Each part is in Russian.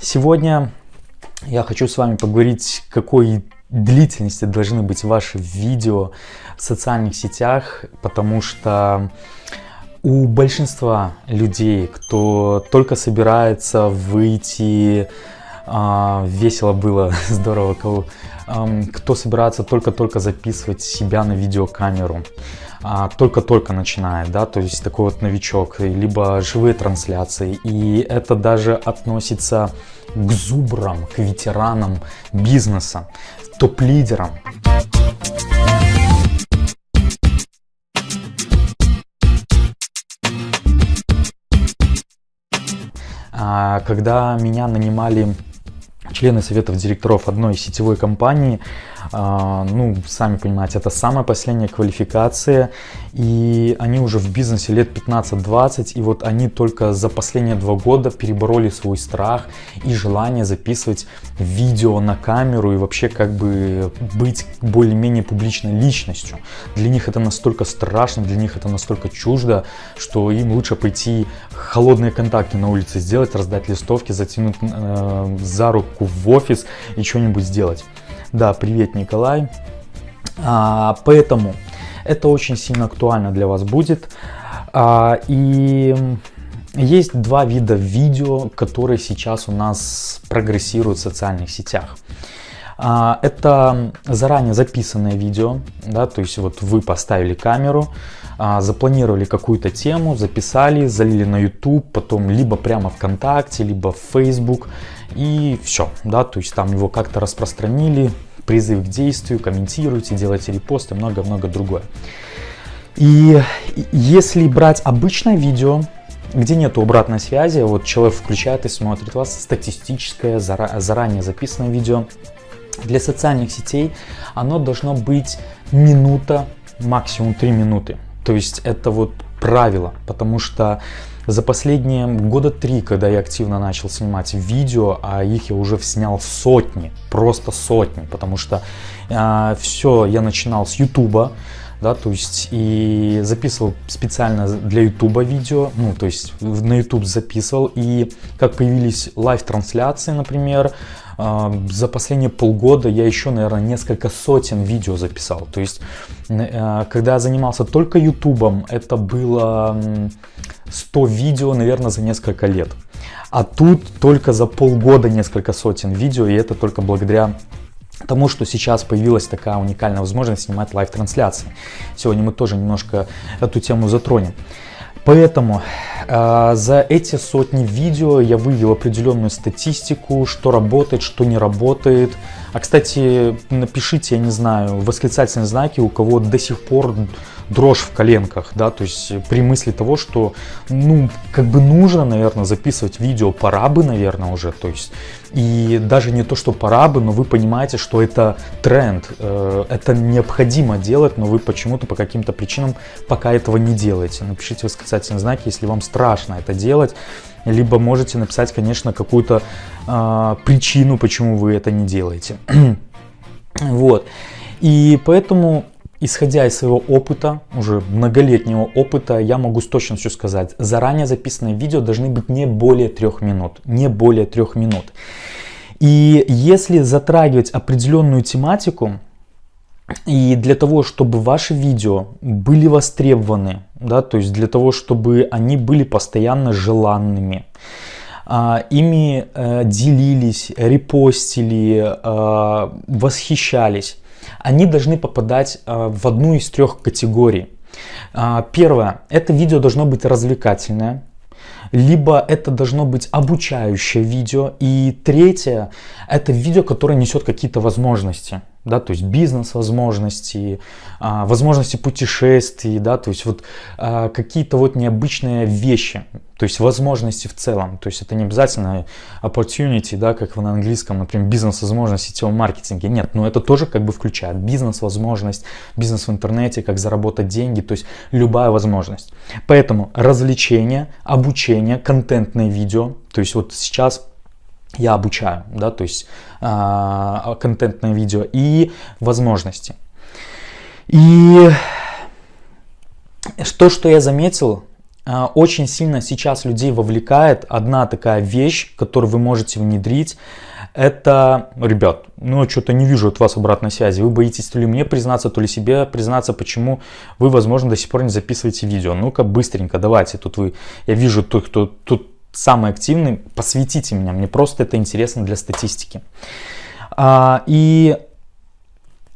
Сегодня я хочу с вами поговорить, какой длительности должны быть ваши видео в социальных сетях, потому что у большинства людей, кто только собирается выйти, а, весело было, здорово, кто собирается только-только записывать себя на видеокамеру, только-только начинает, да, то есть такой вот новичок, либо живые трансляции. И это даже относится к зубрам, к ветеранам бизнеса, топ-лидерам. А, когда меня нанимали члены советов директоров одной сетевой компании, а, ну, сами понимаете, это самая последняя квалификация, и они уже в бизнесе лет 15-20, и вот они только за последние два года перебороли свой страх и желание записывать видео на камеру и вообще как бы быть более-менее публичной личностью. Для них это настолько страшно, для них это настолько чуждо, что им лучше пойти холодные контакты на улице сделать, раздать листовки, затянуть э, за руку в офис и что-нибудь сделать. Да, привет, Николай. А, поэтому это очень сильно актуально для вас будет. А, и есть два вида видео, которые сейчас у нас прогрессируют в социальных сетях. А, это заранее записанное видео, да, то есть вот вы поставили камеру, а, запланировали какую-то тему, записали, залили на YouTube, потом либо прямо ВКонтакте, либо в Facebook и все, да, то есть там его как-то распространили, призыв к действию, комментируйте, делайте репосты, много-много другое. И если брать обычное видео, где нет обратной связи, вот человек включает и смотрит вас, статистическое, заранее записанное видео, для социальных сетей оно должно быть минута, максимум 3 минуты. То есть это вот правило, потому что за последние года три, когда я активно начал снимать видео, а их я уже снял сотни, просто сотни, потому что э, а, все я начинал с ютуба, да, то есть и записывал специально для ютуба видео, ну, то есть на ютуб записывал, и как появились лайв-трансляции, например, за последние полгода я еще, наверное, несколько сотен видео записал. То есть, э, когда я занимался только ютубом, это было 100 видео, наверное, за несколько лет. А тут только за полгода несколько сотен видео, и это только благодаря тому, что сейчас появилась такая уникальная возможность снимать лайв-трансляции. Сегодня мы тоже немножко эту тему затронем. Поэтому э, за эти сотни видео я вывел определенную статистику, что работает, что не работает. А кстати, напишите, я не знаю, восклицательные знаки, у кого до сих пор дрожь в коленках, да, то есть при мысли того, что, ну, как бы нужно, наверное, записывать видео, пора бы, наверное, уже, то есть, и даже не то, что пора бы, но вы понимаете, что это тренд, э, это необходимо делать, но вы почему-то по каким-то причинам пока этого не делаете. Напишите восклицательные знаки, если вам страшно это делать, либо можете написать, конечно, какую-то э, причину, почему вы это не делаете. вот. И поэтому Исходя из своего опыта, уже многолетнего опыта, я могу с точностью сказать, заранее записанные видео должны быть не более трех минут. Не более трех минут. И если затрагивать определенную тематику, и для того, чтобы ваши видео были востребованы, да, то есть для того, чтобы они были постоянно желанными, а, ими э, делились, репостили, э, восхищались, они должны попадать э, в одну из трех категорий. А, первое, это видео должно быть развлекательное, либо это должно быть обучающее видео. И третье, это видео, которое несет какие-то возможности да, то есть бизнес-возможности, а, возможности путешествий, да, то есть вот а, какие-то вот необычные вещи, то есть возможности в целом, то есть это не обязательно opportunity, да, как на английском, например, бизнес-возможности сетевом маркетинге, нет, но это тоже как бы включает бизнес-возможность, бизнес в интернете, как заработать деньги, то есть любая возможность. Поэтому развлечение, обучение, контентное видео, то есть вот сейчас я обучаю, да, то есть э, контентное видео и возможности. И то, что я заметил, а, очень сильно сейчас людей вовлекает одна такая вещь, которую вы можете внедрить. Это, ребят, ну что-то не вижу от вас обратной связи. Вы боитесь то ли мне признаться, то ли себе признаться, почему вы, возможно, до сих пор не записываете видео. Ну-ка, быстренько, давайте. Тут вы, я вижу, тот, кто тут самый активный, посвятите меня. Мне просто это интересно для статистики. А, и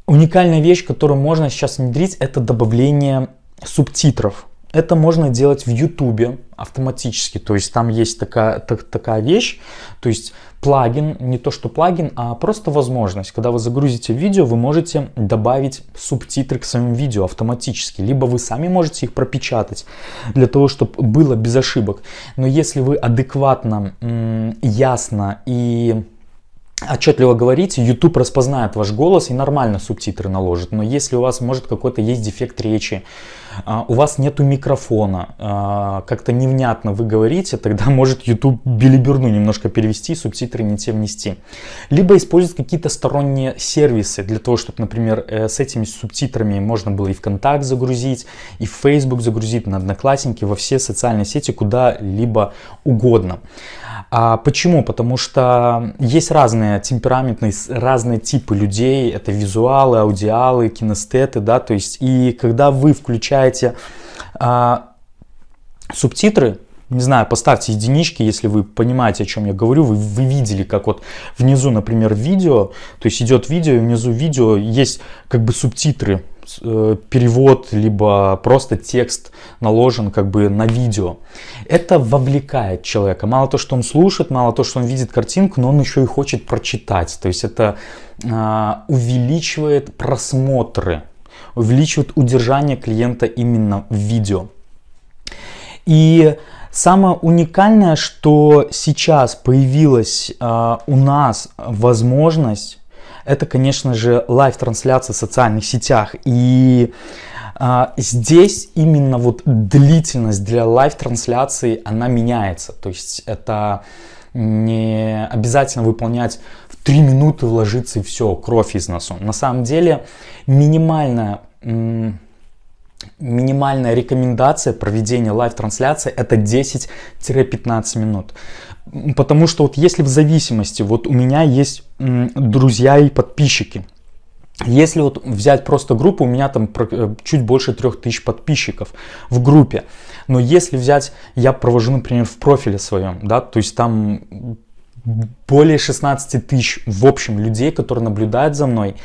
уникальная вещь, которую можно сейчас внедрить, это добавление субтитров. Это можно делать в YouTube автоматически, то есть там есть такая, так, такая вещь, то есть плагин, не то что плагин, а просто возможность. Когда вы загрузите видео, вы можете добавить субтитры к своему видео автоматически, либо вы сами можете их пропечатать для того, чтобы было без ошибок. Но если вы адекватно, ясно и отчетливо говорите, YouTube распознает ваш голос и нормально субтитры наложит. Но если у вас может какой-то есть дефект речи, у вас нету микрофона, а, как-то невнятно вы говорите, тогда может YouTube билиберну немножко перевести, субтитры не те внести. Либо использовать какие-то сторонние сервисы для того, чтобы, например, э, с этими субтитрами можно было и ВКонтакт загрузить, и в Facebook загрузить, на Одноклассники, во все социальные сети, куда-либо угодно. А почему? Потому что есть разные темпераментные, разные типы людей. Это визуалы, аудиалы, кинестеты, да, то есть и когда вы включаете а, субтитры, не знаю, поставьте единички, если вы понимаете, о чем я говорю. Вы, вы видели, как вот внизу, например, видео, то есть идет видео, и внизу видео есть как бы субтитры Э, перевод, либо просто текст наложен как бы на видео. Это вовлекает человека. Мало то, что он слушает, мало то, что он видит картинку, но он еще и хочет прочитать. То есть это а, увеличивает просмотры, увеличивает удержание клиента именно в видео. И самое уникальное, что сейчас появилась а, у нас возможность это, конечно же, лайв-трансляция в социальных сетях. И а, здесь именно вот длительность для лайв-трансляции, она меняется. То есть это не обязательно выполнять в 3 минуты вложиться и все, кровь из носу. На самом деле минимальная минимальная рекомендация проведения лайв-трансляции это 10-15 минут. Потому что вот если в зависимости, вот у меня есть друзья и подписчики, если вот взять просто группу, у меня там э, чуть больше 3000 подписчиков в группе. Но если взять, я провожу, например, в профиле своем, да, то есть там более 16 тысяч в общем людей, которые наблюдают за мной.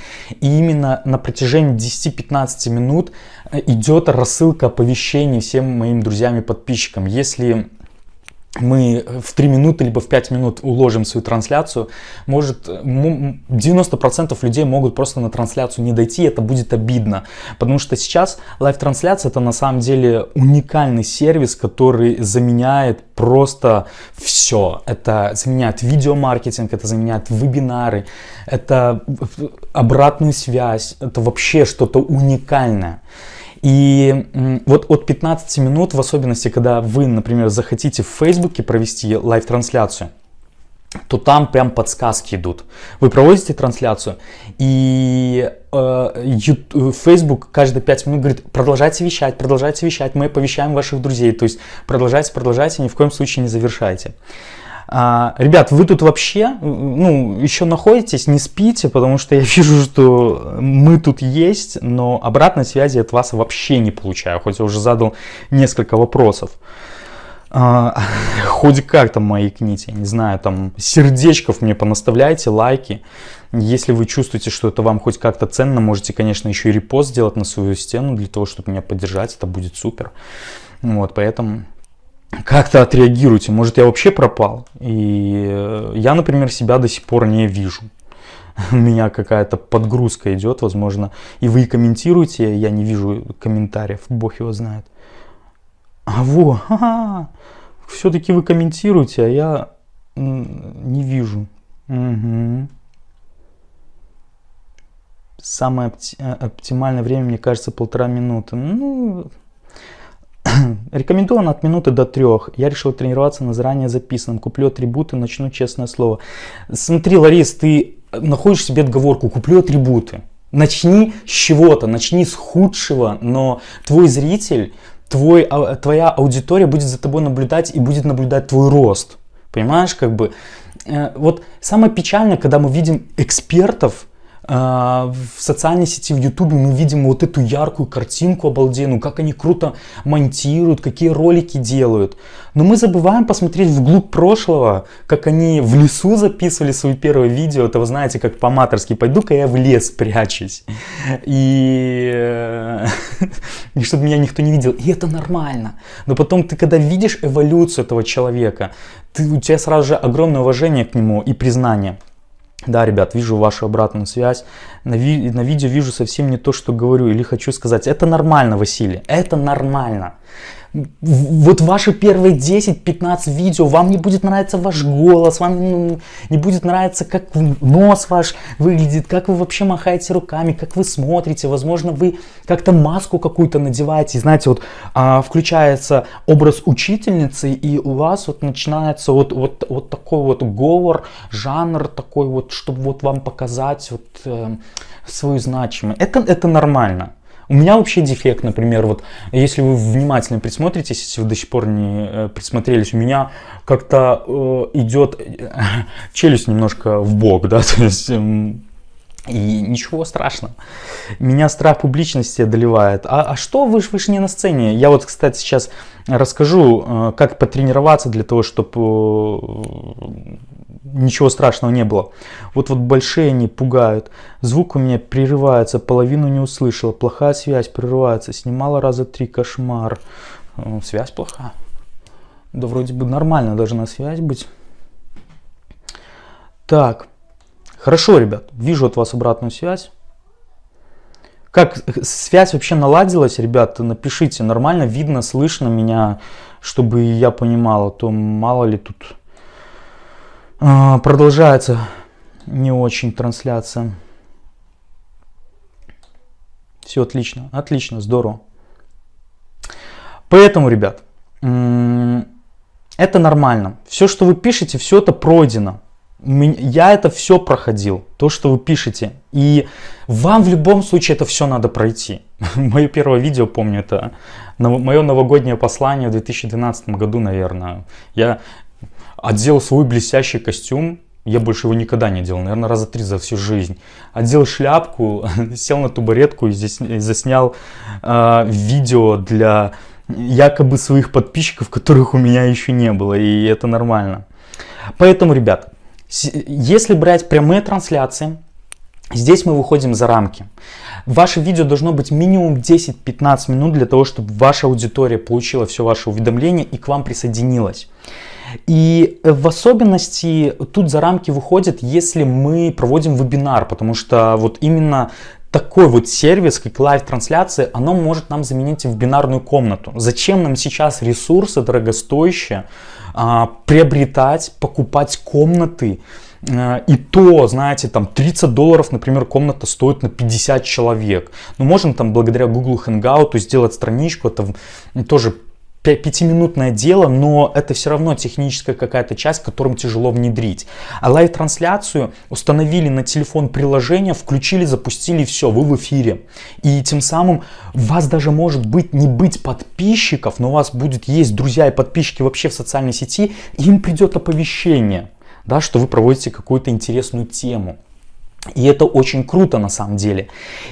И именно на протяжении 10-15 минут э, идет рассылка оповещений всем моим друзьям и подписчикам. Если мы в 3 минуты либо в 5 минут уложим свою трансляцию, может 90% людей могут просто на трансляцию не дойти, это будет обидно. Потому что сейчас лайв-трансляция это на самом деле уникальный сервис, который заменяет просто все. Это заменяет видеомаркетинг, это заменяет вебинары, это обратную связь, это вообще что-то уникальное. И вот от 15 минут, в особенности, когда вы, например, захотите в Фейсбуке провести лайв-трансляцию, то там прям подсказки идут. Вы проводите трансляцию, и э, YouTube, Facebook каждые 5 минут говорит, продолжайте вещать, продолжайте вещать, мы оповещаем ваших друзей. То есть продолжайте, продолжайте, ни в коем случае не завершайте. А, ребят, вы тут вообще, ну, еще находитесь, не спите, потому что я вижу, что мы тут есть, но обратной связи от вас вообще не получаю, хоть я уже задал несколько вопросов. А, хоть как там мои книги, не знаю, там сердечков мне понаставляйте, лайки. Если вы чувствуете, что это вам хоть как-то ценно, можете, конечно, еще и репост сделать на свою стену для того, чтобы меня поддержать, это будет супер. Вот, поэтому как-то отреагируйте. Может, я вообще пропал. И э, я, например, себя до сих пор не вижу. У меня какая-то подгрузка идет, возможно. И вы комментируете, я не вижу комментариев, бог его знает. А во, все-таки вы комментируете, а я не вижу. Угу. Самое э, оптимальное время, мне кажется, полтора минуты. Ну, Рекомендовано от минуты до трех. Я решил тренироваться на заранее записанном. Куплю атрибуты, начну честное слово. Смотри, Ларис, ты находишь себе отговорку, куплю атрибуты. Начни с чего-то, начни с худшего, но твой зритель твой, а, твоя аудитория будет за тобой наблюдать и будет наблюдать твой рост. Понимаешь, как бы, э, вот самое печальное, когда мы видим экспертов, в социальной сети, в Ютубе мы видим вот эту яркую картинку обалденную, как они круто монтируют, какие ролики делают. Но мы забываем посмотреть вглубь прошлого, как они в лесу записывали свои первые видео. Это вы знаете, как по-аматорски, пойду-ка я в лес прячусь. И, э, и чтобы меня никто не видел. И это нормально. Но потом ты, когда видишь эволюцию этого человека, ты, у тебя сразу же огромное уважение к нему и признание. Да, ребят, вижу вашу обратную связь. На, ви на видео вижу совсем не то, что говорю или хочу сказать. Это нормально, Василий, это нормально вот ваши первые 10-15 видео, вам не будет нравиться ваш голос, вам ну, не будет нравиться, как нос ваш выглядит, как вы вообще махаете руками, как вы смотрите, возможно, вы как-то маску какую-то надеваете, знаете, вот а, включается образ учительницы, и у вас вот начинается вот, вот, вот такой вот говор, жанр такой вот, чтобы вот вам показать вот э, свою значимость. Это, это нормально. У меня вообще дефект, например, вот если вы внимательно присмотритесь, если вы до сих пор не э, присмотрелись, у меня как-то э, идет э, челюсть немножко в бок, да, то есть... Э, и ничего страшного. Меня страх публичности одолевает. А, а что вы, вы же не на сцене? Я вот, кстати, сейчас расскажу, э, как потренироваться для того, чтобы ничего страшного не было. Вот вот большие они пугают. Звук у меня прерывается, половину не услышал. Плохая связь прерывается. Снимала раза три кошмар. Э, связь плохая. Да вроде бы нормально должна связь быть. Так. Хорошо, ребят. Вижу от вас обратную связь. Как связь вообще наладилась, ребят, напишите, нормально видно, слышно меня, чтобы я понимала, то мало ли тут продолжается не очень трансляция. Все отлично, отлично, здорово. Поэтому, ребят, это нормально. Все, что вы пишете, все это пройдено. Я это все проходил, то, что вы пишете. И вам в любом случае это все надо пройти. Мое первое видео, помню, это мое новогоднее послание в 2012 году, наверное. Я Одел свой блестящий костюм, я больше его никогда не делал, наверное, раза три за всю жизнь. Одел шляпку, сел на табуретку и здесь заснял э, видео для якобы своих подписчиков, которых у меня еще не было, и это нормально. Поэтому, ребят, если брать прямые трансляции, здесь мы выходим за рамки. Ваше видео должно быть минимум 10-15 минут для того, чтобы ваша аудитория получила все ваше уведомление и к вам присоединилась. И в особенности тут за рамки выходит, если мы проводим вебинар, потому что вот именно такой вот сервис, как лайв-трансляция, оно может нам заменить вебинарную комнату. Зачем нам сейчас ресурсы дорогостоящие а, приобретать, покупать комнаты? А, и то, знаете, там 30 долларов, например, комната стоит на 50 человек. Ну, можем там благодаря Google Hangout сделать страничку, это тоже пятиминутное дело, но это все равно техническая какая-то часть, которым тяжело внедрить. А лайв-трансляцию установили на телефон приложение, включили, запустили, все, вы в эфире. И тем самым вас даже может быть не быть подписчиков, но у вас будет есть друзья и подписчики вообще в социальной сети, им придет оповещение, да, что вы проводите какую-то интересную тему. И это очень круто на самом деле.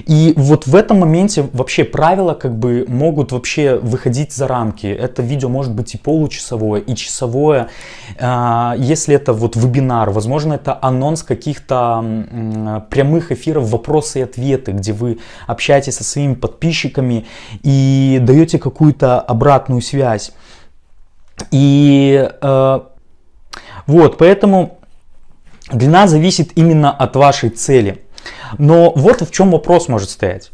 И вот в этом моменте вообще правила как бы могут вообще выходить за рамки. Это видео может быть и получасовое, и часовое. А, если это вот вебинар, возможно это анонс каких-то прямых эфиров вопросы и ответы, где вы общаетесь со своими подписчиками и даете какую-то обратную связь. И э, вот, поэтому Длина зависит именно от вашей цели. Но вот в чем вопрос может стоять.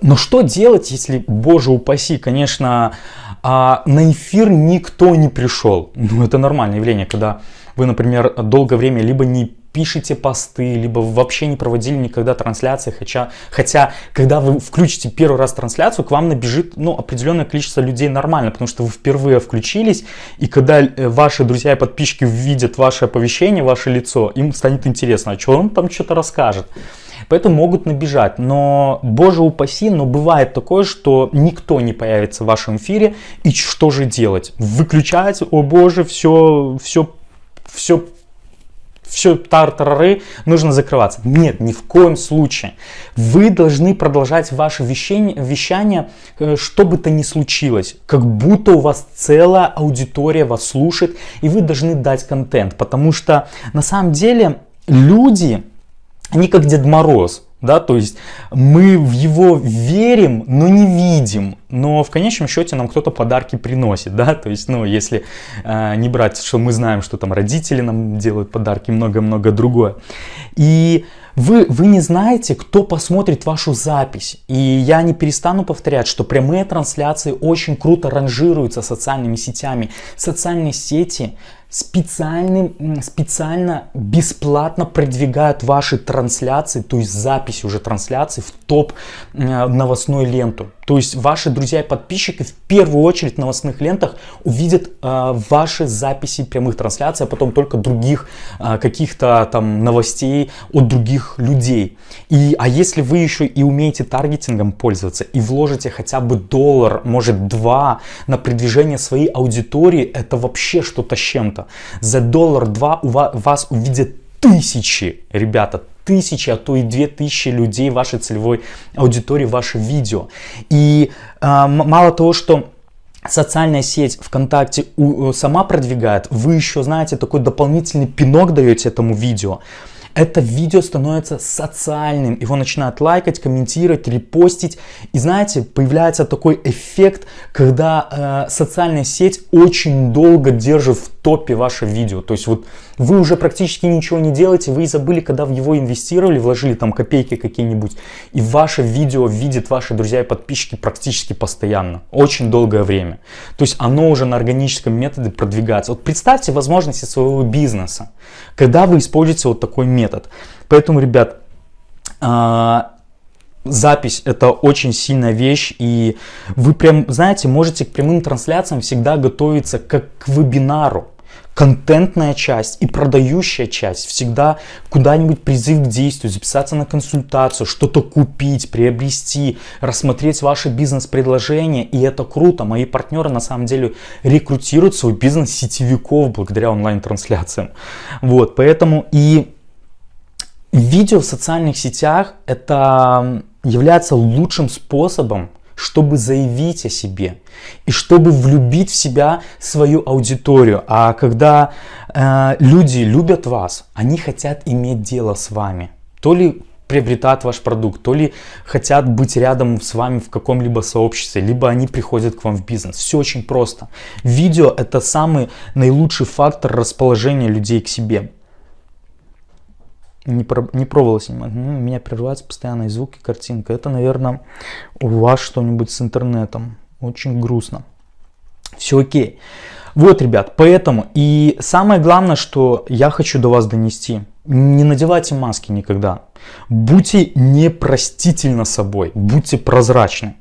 Но что делать, если, боже упаси, конечно, а, на эфир никто не пришел? Ну, это нормальное явление, когда вы, например, долгое время либо не пишете посты, либо вообще не проводили никогда трансляции, хотя, хотя когда вы включите первый раз трансляцию, к вам набежит ну, определенное количество людей нормально, потому что вы впервые включились, и когда э, ваши друзья и подписчики увидят ваше оповещение, ваше лицо, им станет интересно, а что он там что-то расскажет. Поэтому могут набежать. Но, боже упаси, но бывает такое, что никто не появится в вашем эфире. И что же делать? Выключать, о боже, все, все, все все тартарары, нужно закрываться. Нет, ни в коем случае. Вы должны продолжать ваше вещание, вещание, э, что бы то ни случилось. Как будто у вас целая аудитория вас слушает, и вы должны дать контент. Потому что на самом деле люди, они как Дед Мороз да, то есть мы в его верим, но не видим, но в конечном счете нам кто-то подарки приносит, да, то есть, ну, если э, не брать, что мы знаем, что там родители нам делают подарки, много-много другое. И вы, вы не знаете, кто посмотрит вашу запись. И я не перестану повторять, что прямые трансляции очень круто ранжируются социальными сетями. Социальные сети специальным, специально бесплатно продвигают ваши трансляции, то есть запись уже трансляции в топ новостную ленту. То есть ваши друзья и подписчики в первую очередь в новостных лентах увидят э, ваши записи прямых трансляций, а потом только других э, каких-то там новостей от других людей. И, а если вы еще и умеете таргетингом пользоваться и вложите хотя бы доллар, может два на продвижение своей аудитории, это вообще что-то с чем-то. За доллар-два у вас, вас увидят тысячи, ребята, тысячи, а то и две тысячи людей вашей целевой аудитории, ваше видео. И э, мало того, что социальная сеть ВКонтакте у, сама продвигает, вы еще, знаете, такой дополнительный пинок даете этому видео это видео становится социальным. Его начинают лайкать, комментировать, репостить. И знаете, появляется такой эффект, когда э, социальная сеть очень долго держит в топе ваше видео. То есть вот вы уже практически ничего не делаете, вы забыли, когда в него инвестировали, вложили там копейки какие-нибудь. И ваше видео видят ваши друзья и подписчики практически постоянно. Очень долгое время. То есть оно уже на органическом методе продвигается. Вот представьте возможности своего бизнеса, когда вы используете вот такой метод. Поэтому, ребят, а, запись это очень сильная вещь и вы прям знаете можете к прямым трансляциям всегда готовиться как к вебинару контентная часть и продающая часть всегда куда-нибудь призыв к действию, записаться на консультацию, что-то купить, приобрести, рассмотреть ваше бизнес-предложение. И это круто. Мои партнеры на самом деле рекрутируют свой бизнес сетевиков благодаря онлайн-трансляциям. Вот, поэтому и видео в социальных сетях это является лучшим способом чтобы заявить о себе и чтобы влюбить в себя свою аудиторию. А когда э, люди любят вас, они хотят иметь дело с вами. То ли приобретают ваш продукт, то ли хотят быть рядом с вами в каком-либо сообществе, либо они приходят к вам в бизнес. Все очень просто. Видео это самый наилучший фактор расположения людей к себе не, про, не пробовал снимать. Ну, меня прерываются постоянные звуки, картинка. Это, наверное, у вас что-нибудь с интернетом. Очень грустно. Все окей. Вот, ребят, поэтому и самое главное, что я хочу до вас донести. Не надевайте маски никогда. Будьте непростительно собой, будьте прозрачны.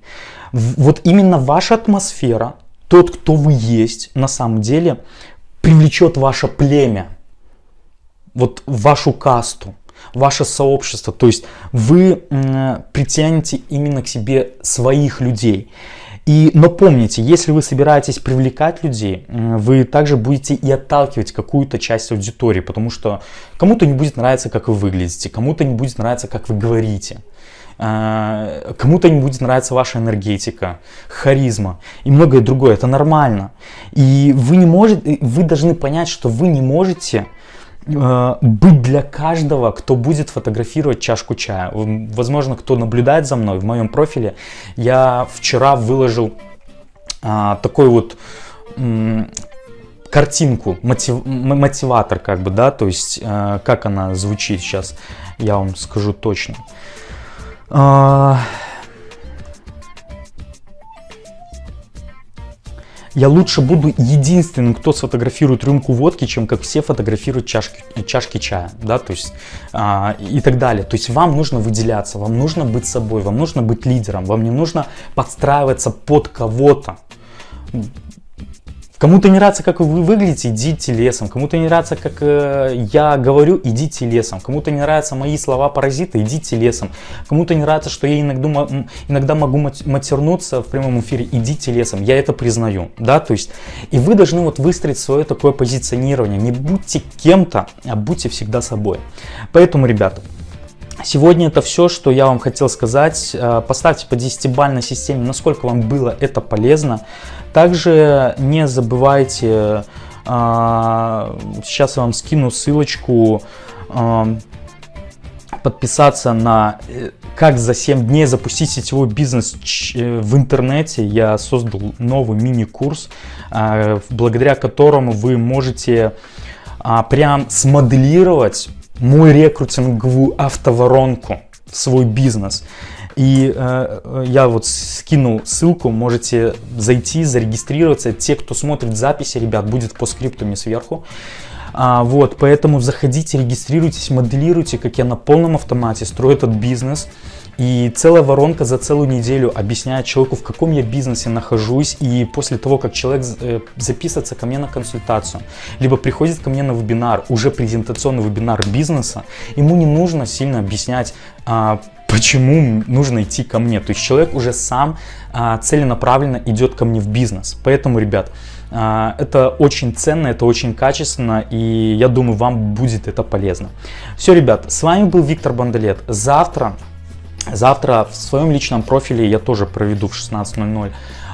Вот именно ваша атмосфера, тот, кто вы есть, на самом деле, привлечет ваше племя вот вашу касту, ваше сообщество. То есть вы притянете именно к себе своих людей. И, но помните, если вы собираетесь привлекать людей, вы также будете и отталкивать какую-то часть аудитории, потому что кому-то не будет нравиться, как вы выглядите, кому-то не будет нравиться, как вы говорите, а, кому-то не будет нравиться ваша энергетика, харизма и многое другое. Это нормально. И вы не можете, вы должны понять, что вы не можете быть для каждого, кто будет фотографировать чашку чая. Возможно, кто наблюдает за мной в моем профиле, я вчера выложил а, такой вот картинку, мотив, мотиватор как бы, да, то есть а, как она звучит сейчас, я вам скажу точно. А, Я лучше буду единственным, кто сфотографирует рюмку водки, чем как все фотографируют чашки, чашки чая, да, то есть а, и так далее. То есть вам нужно выделяться, вам нужно быть собой, вам нужно быть лидером, вам не нужно подстраиваться под кого-то. Кому-то не нравится, как вы выглядите, идите лесом. Кому-то не нравится, как э, я говорю, идите лесом. Кому-то не нравятся мои слова паразита, идите лесом. Кому-то не нравится, что я иногда, иногда могу матернуться в прямом эфире, идите лесом. Я это признаю, да, то есть, и вы должны вот выстроить свое такое позиционирование. Не будьте кем-то, а будьте всегда собой. Поэтому, ребята, Сегодня это все, что я вам хотел сказать. Э, поставьте по 10-бальной системе, насколько вам было это полезно. Также не забывайте, э, сейчас я вам скину ссылочку, э, подписаться на как за 7 дней запустить сетевой бизнес в интернете. Я создал новый мини-курс, благодаря которому вы можете прям смоделировать мой рекрутинговую автоворонку в свой бизнес. И э, я вот скинул ссылку, можете зайти, зарегистрироваться. Те, кто смотрит записи, ребят, будет по скриптуме сверху. А, вот, поэтому заходите, регистрируйтесь, моделируйте, как я на полном автомате строю этот бизнес. И целая воронка за целую неделю объясняет человеку, в каком я бизнесе нахожусь. И после того, как человек э, записывается ко мне на консультацию, либо приходит ко мне на вебинар, уже презентационный вебинар бизнеса, ему не нужно сильно объяснять, а, почему нужно идти ко мне. То есть человек уже сам а, целенаправленно идет ко мне в бизнес. Поэтому, ребят, а, это очень ценно, это очень качественно, и я думаю, вам будет это полезно. Все, ребят, с вами был Виктор Бандалет. Завтра Завтра в своем личном профиле я тоже проведу в 16.00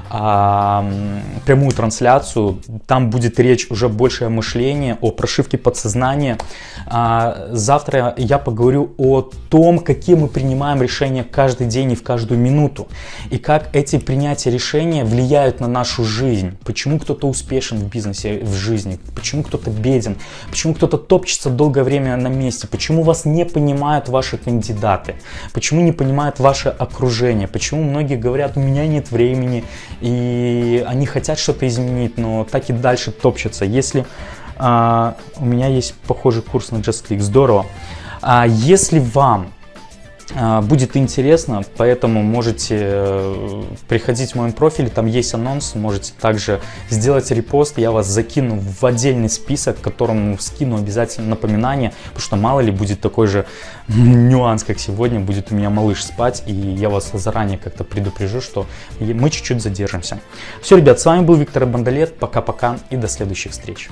прямую трансляцию. Там будет речь уже больше о мышлении, о прошивке подсознания. А, завтра я поговорю о том, какие мы принимаем решения каждый день и в каждую минуту. И как эти принятия решения влияют на нашу жизнь. Почему кто-то успешен в бизнесе, в жизни. Почему кто-то беден. Почему кто-то топчется долгое время на месте. Почему вас не понимают ваши кандидаты. Почему не понимает ваше окружение. Почему многие говорят, у меня нет времени и они хотят что-то изменить, но так и дальше топчутся. Если а, у меня есть похожий курс на JustClick, здорово. А если вам будет интересно, поэтому можете э, приходить в мой профиль, там есть анонс, можете также сделать репост, я вас закину в отдельный список, которому скину обязательно напоминание, потому что мало ли будет такой же нюанс, как сегодня, будет у меня малыш спать, и я вас заранее как-то предупрежу, что мы чуть-чуть задержимся. Все, ребят, с вами был Виктор Бандалет, пока-пока и до следующих встреч.